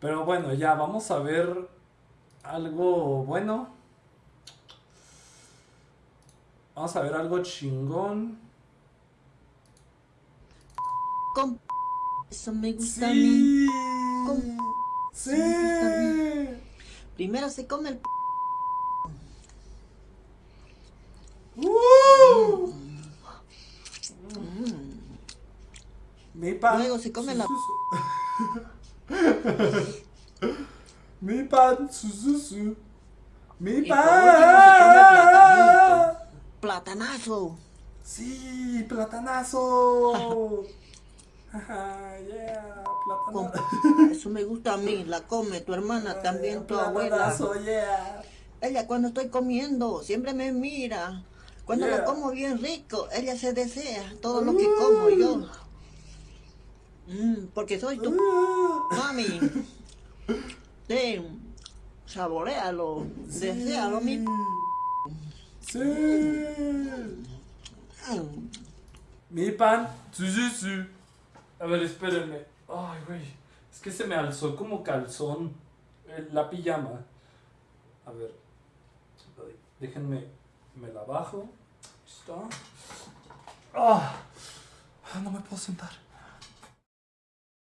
Pero bueno, ya vamos a ver algo bueno. Vamos a ver algo chingón. Con eso me gusta a mí. Con Sí. eso me gusta a mí. Primero se come el ¡Uh! Mi pan. Luego se come la-. Mi pan. Su, su, su. Mi Y último pan. platanito. platanazo. Sí, platanazo. Ajá, yeah, platanazo. eso me gusta a mí. La come tu hermana también, tu abuela. Platanazo, yeah. Ella cuando estoy comiendo siempre me mira. Cuando Yeah. lo como bien rico, ella se desea todo lo que como yo. Mm, porque soy tu Uh. mami. Sí, saborealo, desealo, mi... Sí. Mm. Mi pan. Sí, sí, sí. A ver, espérenme. Ay, güey. Es que se me alzó como calzón eh, la pijama. A ver. Déjenme. Me la bajo. Ahí Está. Ah. Ah, no me puedo sentar.